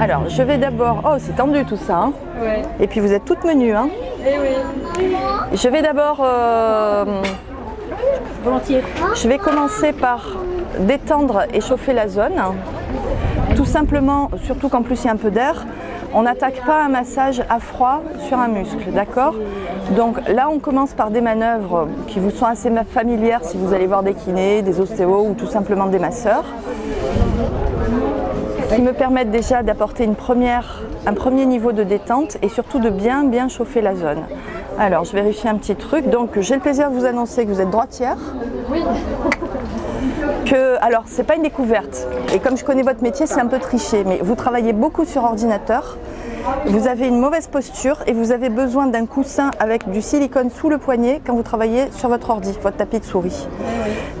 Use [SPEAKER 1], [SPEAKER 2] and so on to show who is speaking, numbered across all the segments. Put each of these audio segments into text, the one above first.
[SPEAKER 1] Alors, je vais d'abord... Oh, c'est tendu tout ça. hein.
[SPEAKER 2] Ouais.
[SPEAKER 1] Et puis vous êtes toutes menues. Hein.
[SPEAKER 2] Eh oui.
[SPEAKER 1] Je vais d'abord... euh,
[SPEAKER 2] Volontiers.
[SPEAKER 1] Je vais commencer par détendre et chauffer la zone. Tout simplement, surtout qu'en plus il y a un peu d'air, on n'attaque pas un massage à froid sur un muscle, d'accord? Donc là on commence par des manœuvres qui vous sont assez familières si vous allez voir des kinés, des ostéos ou tout simplement des masseurs qui me permettent déjà d'apporter un premier niveau de détente et surtout de bien bien chauffer la zone. Alors je vérifie un petit truc, donc j'ai le plaisir de vous annoncer que vous êtes droitière. Que, alors c'est pas une découverte et comme je connais votre métier c'est un peu triché mais vous travaillez beaucoup sur ordinateur vous avez une mauvaise posture et vous avez besoin d'un coussin avec du silicone sous le poignet quand vous travaillez sur votre ordi, votre tapis de souris.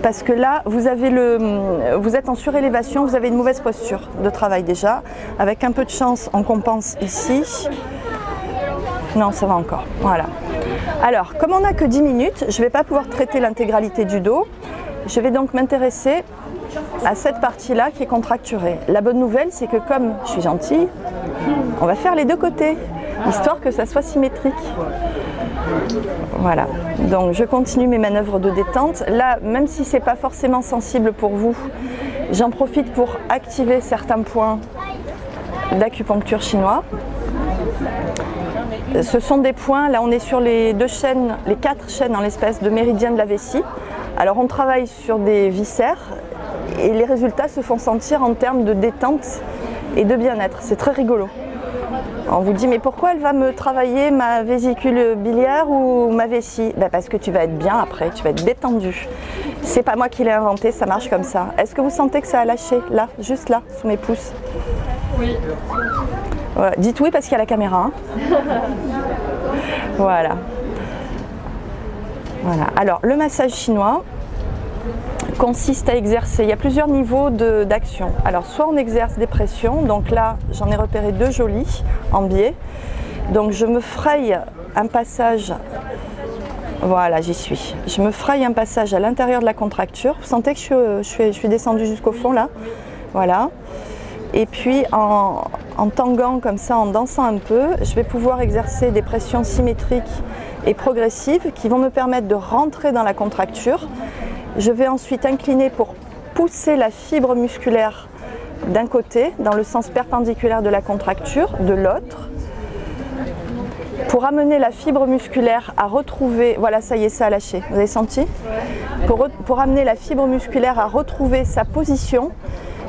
[SPEAKER 1] Parce que là, vous, avez le, vous êtes en surélévation, vous avez une mauvaise posture de travail déjà. Avec un peu de chance, on compense ici. Non, ça va encore. Voilà. Alors, comme on n'a que 10 minutes, je ne vais pas pouvoir traiter l'intégralité du dos. Je vais donc m'intéresser à cette partie-là qui est contracturée. La bonne nouvelle, c'est que comme je suis gentille, on va faire les deux côtés, histoire que ça soit symétrique. Voilà, donc je continue mes manœuvres de détente. Là, même si ce n'est pas forcément sensible pour vous, j'en profite pour activer certains points d'acupuncture chinois. Ce sont des points, là on est sur les deux chaînes, les quatre chaînes en l'espèce de méridien de la vessie. Alors on travaille sur des viscères et les résultats se font sentir en termes de détente et de bien-être. C'est très rigolo. On vous dit mais pourquoi elle va me travailler ma vésicule biliaire ou ma vessie? Ben Parce que tu vas être bien après, tu vas être détendu. C'est pas moi qui l'ai inventé, ça marche comme ça. Est-ce que vous sentez que ça a lâché là, juste là, sous mes pouces?
[SPEAKER 2] Oui.
[SPEAKER 1] Ouais, Dites oui parce qu'il y a la caméra. hein. voilà. Voilà. Alors le massage chinois, consiste à exercer, il y a plusieurs niveaux d'action. Alors soit on exerce des pressions, donc là j'en ai repéré deux jolis en biais. Donc je me fraye un passage, voilà j'y suis, je me fraye un passage à l'intérieur de la contracture. Vous sentez que je suis descendue jusqu'au fond là Voilà. Et puis en, en tanguant comme ça, en dansant un peu, je vais pouvoir exercer des pressions symétriques et progressives qui vont me permettre de rentrer dans la contracture. Je vais ensuite incliner pour pousser la fibre musculaire d'un côté, dans le sens perpendiculaire de la contracture, de l'autre, pour amener la fibre musculaire à retrouver, voilà ça y est, ça a lâché, vous avez senti? Pour, amener la fibre musculaire à retrouver sa position,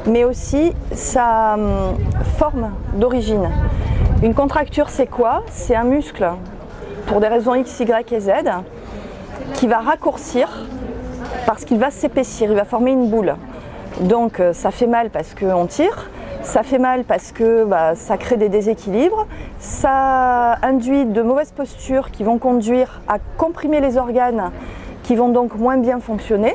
[SPEAKER 1] mais aussi sa hum, forme d'origine. Une contracture, c'est quoi? C'est un muscle, pour des raisons X, Y et Z, qui va raccourcir parce qu'il va s'épaissir, il va former une boule. Donc euh, ça fait mal parce qu'on tire, ça fait mal parce que bah, ça crée des déséquilibres, ça induit de mauvaises postures qui vont conduire à comprimer les organes qui vont donc moins bien fonctionner.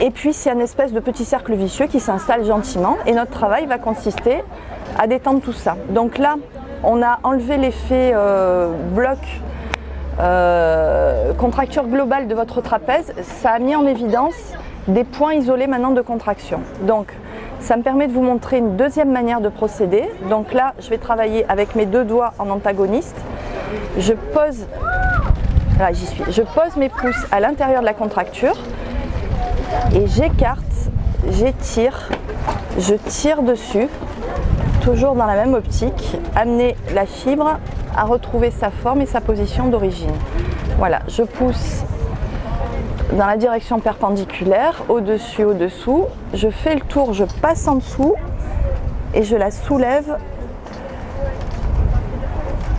[SPEAKER 1] Et puis c'est un espèce de petit cercle vicieux qui s'installe gentiment et notre travail va consister à détendre tout ça. Donc là, on a enlevé l'effet euh, bloc euh, contracture globale de votre trapèze, ça a mis en évidence des points isolés maintenant de contraction. Donc ça me permet de vous montrer une deuxième manière de procéder. Donc là, je vais travailler avec mes deux doigts en antagoniste. Je pose, là suis, je pose mes pouces à l'intérieur de la contracture et j'écarte, j'étire, je tire dessus, toujours dans la même optique, amener la fibre à retrouver sa forme et sa position d'origine. Voilà, je pousse dans la direction perpendiculaire, au-dessus, au-dessous. Je fais le tour, je passe en dessous et je la soulève.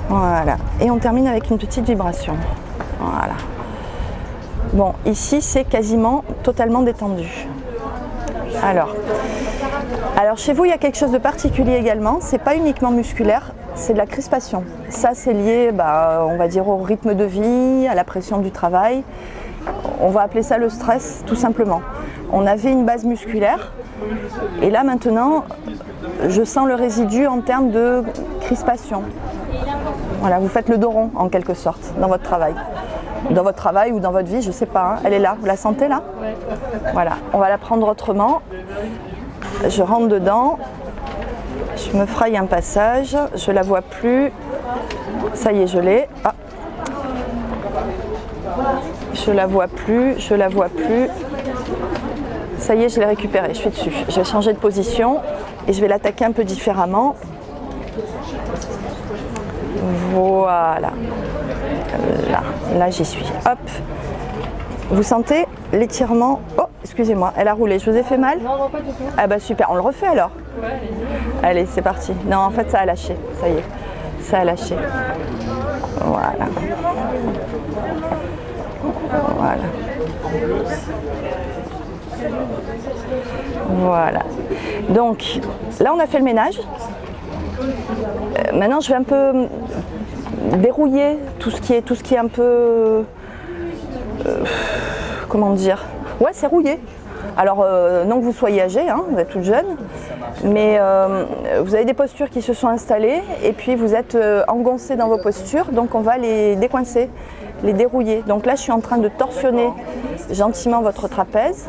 [SPEAKER 1] Voilà. Et on termine avec une petite vibration. Voilà. Bon, ici c'est quasiment totalement détendu. Alors, alors chez vous il y a quelque chose de particulier également, c'est pas uniquement musculaire, c'est de la crispation. Ça c'est lié, bah, on va dire, au rythme de vie, à la pression du travail. On va appeler ça le stress tout simplement. On avait une base musculaire et là maintenant je sens le résidu en termes de crispation. Voilà, vous faites le dos rond en quelque sorte dans votre travail. Dans votre travail ou dans votre vie, je sais pas. hein. Elle est là, vous la sentez là? Voilà, on va la prendre autrement. Je rentre dedans, je me fraye un passage, je la vois plus. Ça y est, je l'ai. Ah. Je la vois plus, je la vois plus. Ça y est, je l'ai récupérée, je suis dessus. Je vais changer de position et je vais l'attaquer un peu différemment. Voilà. Là, là j'y suis. Hop. Vous sentez? L'étirement Oh, excusez-moi, elle a roulé. Je vous ai fait mal
[SPEAKER 2] Non, non, pas du tout.
[SPEAKER 1] Ah bah super, on le refait alors
[SPEAKER 2] Ouais, allez-y.
[SPEAKER 1] Allez, c'est parti. Non, en fait, ça a lâché. Ça y est. Ça a lâché. Voilà. Voilà. Voilà. Donc, là, on a fait le ménage. Euh, maintenant, je vais un peu dérouiller tout ce qui est, tout ce qui est un peu... euh, comment dire Ouais, c'est rouillé. Alors, euh, non que vous soyez âgé, hein, vous êtes toute jeune, mais euh, vous avez des postures qui se sont installées et puis vous êtes euh, engoncé dans vos postures, donc on va les décoincer, les dérouiller. Donc là, je suis en train de torsionner gentiment votre trapèze.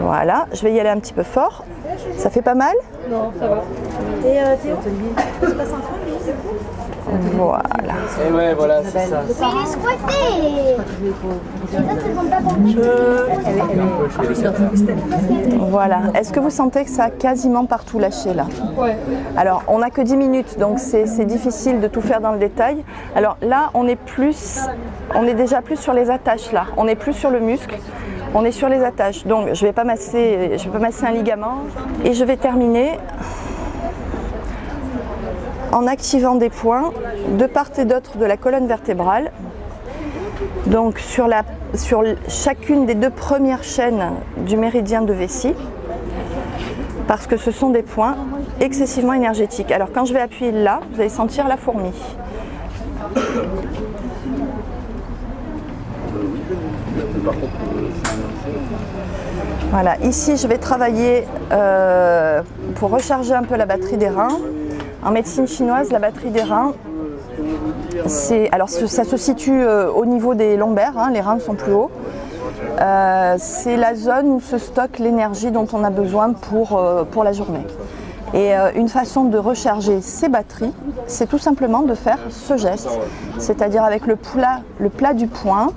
[SPEAKER 1] Voilà, je vais y aller un petit peu fort. Ça fait pas mal?
[SPEAKER 2] Non, ça va.
[SPEAKER 3] Et euh, Théo
[SPEAKER 1] Voilà.
[SPEAKER 4] Et ouais, voilà, c'est ça.
[SPEAKER 3] Mais il est squatté tapon.
[SPEAKER 1] Voilà. Est-ce que vous sentez que ça a quasiment partout lâché là?
[SPEAKER 2] Ouais.
[SPEAKER 1] Alors, on n'a que 10 minutes, donc c'est c'est difficile de tout faire dans le détail. Alors là, on est plus, on est déjà plus sur les attaches là. On est plus sur le muscle. On est sur les attaches. Donc, je vais pas masser, je vais pas masser un ligament. Et je vais terminer en activant des points de part et d'autre de la colonne vertébrale. Donc sur, chacune des deux premières chaînes du méridien de vessie parce que ce sont des points excessivement énergétiques. Alors quand je vais appuyer là, vous allez sentir la fourmi. Voilà, ici je vais travailler euh, pour recharger un peu la batterie des reins. En médecine chinoise, la batterie des reins, alors ça se situe euh, au niveau des lombaires, hein, les reins sont plus hauts. Euh, c'est la zone où se stocke l'énergie dont on a besoin pour, euh, pour la journée. Et une façon de recharger ces batteries, c'est tout simplement de faire ce geste, c'est-à-dire avec le plat, le plat du poing,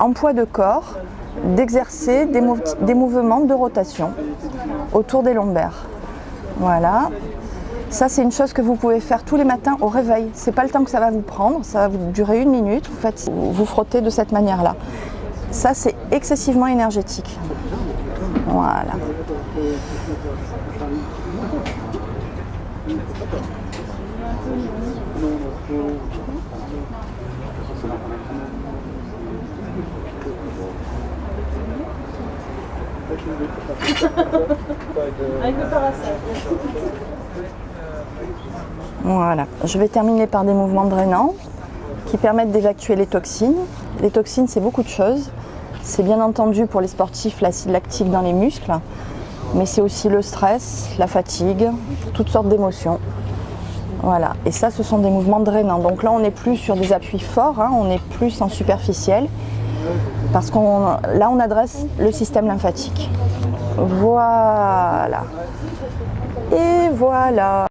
[SPEAKER 1] en poids de corps, d'exercer des, des mouvements de rotation autour des lombaires. Voilà. Ça, c'est une chose que vous pouvez faire tous les matins au réveil. C'est pas le temps que ça va vous prendre, ça va vous durer une minute. Vous, faites, vous frottez de cette manière-là. Ça, c'est excessivement énergétique. Voilà.
[SPEAKER 2] Avec le parasol.
[SPEAKER 1] Voilà. Je vais terminer par des mouvements drainants qui permettent d'évacuer les toxines. Les toxines, c'est beaucoup de choses. C'est bien entendu pour les sportifs l'acide lactique dans les muscles, mais c'est aussi le stress, la fatigue, toutes sortes d'émotions. Voilà. Et ça, ce sont des mouvements drainants. Donc là, on n'est plus sur des appuis forts, hein, on est plus en superficiel, parce qu'on là, on adresse le système lymphatique. Voilà. Et voilà.